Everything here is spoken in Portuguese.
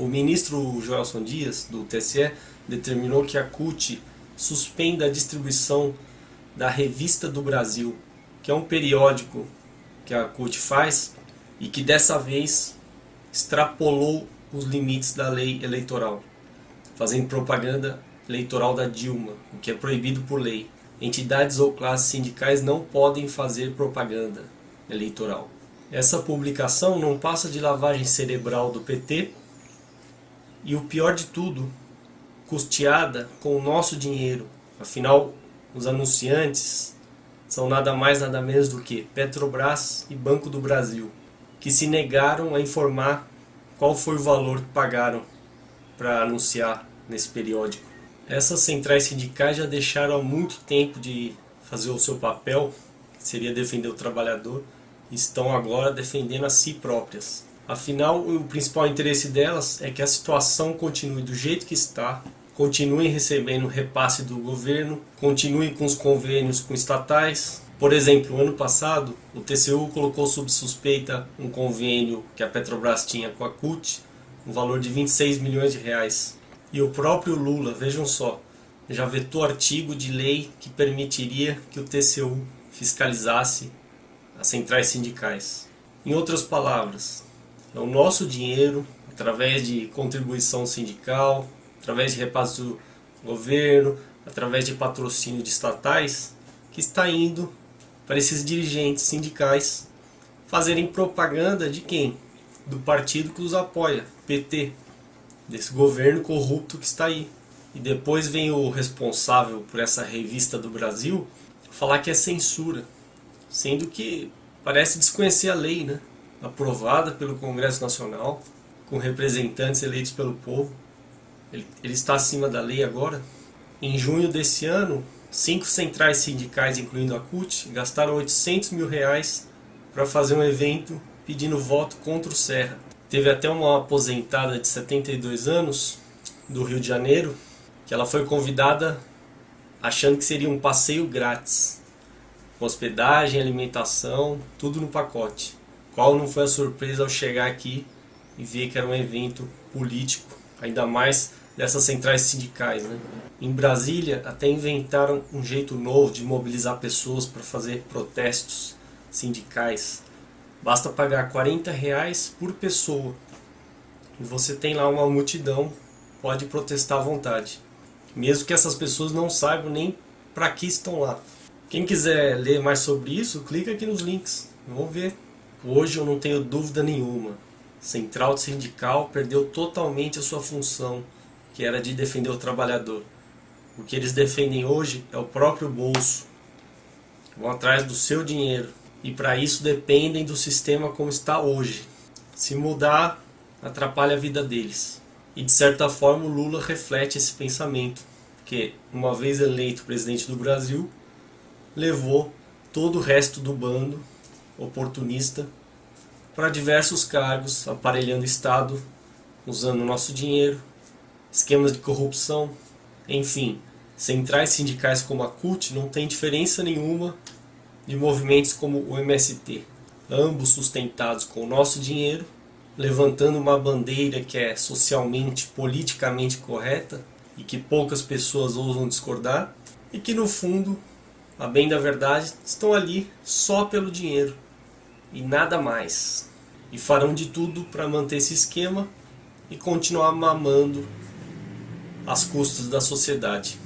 O ministro Joelson Dias, do TSE, determinou que a CUT suspenda a distribuição da Revista do Brasil, que é um periódico que a CUT faz e que dessa vez extrapolou os limites da lei eleitoral, fazendo propaganda eleitoral da Dilma, o que é proibido por lei. Entidades ou classes sindicais não podem fazer propaganda eleitoral. Essa publicação não passa de lavagem cerebral do PT e o pior de tudo, custeada com o nosso dinheiro. Afinal, os anunciantes são nada mais nada menos do que Petrobras e Banco do Brasil, que se negaram a informar qual foi o valor que pagaram para anunciar nesse periódico. Essas centrais sindicais já deixaram há muito tempo de fazer o seu papel, que seria defender o trabalhador, e estão agora defendendo a si próprias. Afinal, o principal interesse delas é que a situação continue do jeito que está, continuem recebendo repasse do governo, continuem com os convênios com estatais. Por exemplo, ano passado, o TCU colocou sob suspeita um convênio que a Petrobras tinha com a CUT, um valor de 26 milhões de reais. E o próprio Lula, vejam só, já vetou artigo de lei que permitiria que o TCU fiscalizasse as centrais sindicais. Em outras palavras, é o nosso dinheiro, através de contribuição sindical, através de repasse do governo, através de patrocínio de estatais, que está indo para esses dirigentes sindicais fazerem propaganda de quem? Do partido que os apoia, PT, desse governo corrupto que está aí. E depois vem o responsável por essa revista do Brasil falar que é censura, sendo que parece desconhecer a lei, né? Aprovada pelo Congresso Nacional, com representantes eleitos pelo povo. Ele, ele está acima da lei agora. Em junho desse ano, cinco centrais sindicais, incluindo a CUT, gastaram 800 mil reais para fazer um evento pedindo voto contra o Serra. Teve até uma aposentada de 72 anos, do Rio de Janeiro, que ela foi convidada achando que seria um passeio grátis, hospedagem, alimentação, tudo no pacote. Qual não foi a surpresa ao chegar aqui e ver que era um evento político, ainda mais dessas centrais sindicais. Né? Em Brasília até inventaram um jeito novo de mobilizar pessoas para fazer protestos sindicais. Basta pagar 40 reais por pessoa e você tem lá uma multidão, pode protestar à vontade. Mesmo que essas pessoas não saibam nem para que estão lá. Quem quiser ler mais sobre isso, clica aqui nos links. Vamos ver Hoje eu não tenho dúvida nenhuma. Central Sindical perdeu totalmente a sua função, que era de defender o trabalhador. O que eles defendem hoje é o próprio bolso. Vão atrás do seu dinheiro. E para isso dependem do sistema como está hoje. Se mudar, atrapalha a vida deles. E de certa forma o Lula reflete esse pensamento. Que, uma vez eleito presidente do Brasil, levou todo o resto do bando oportunista para diversos cargos, aparelhando Estado, usando nosso dinheiro, esquemas de corrupção, enfim, centrais sindicais como a CUT não tem diferença nenhuma de movimentos como o MST, ambos sustentados com o nosso dinheiro, levantando uma bandeira que é socialmente, politicamente correta e que poucas pessoas ousam discordar, e que no fundo, a bem da verdade, estão ali só pelo dinheiro e nada mais. E farão de tudo para manter esse esquema e continuar mamando as custas da sociedade.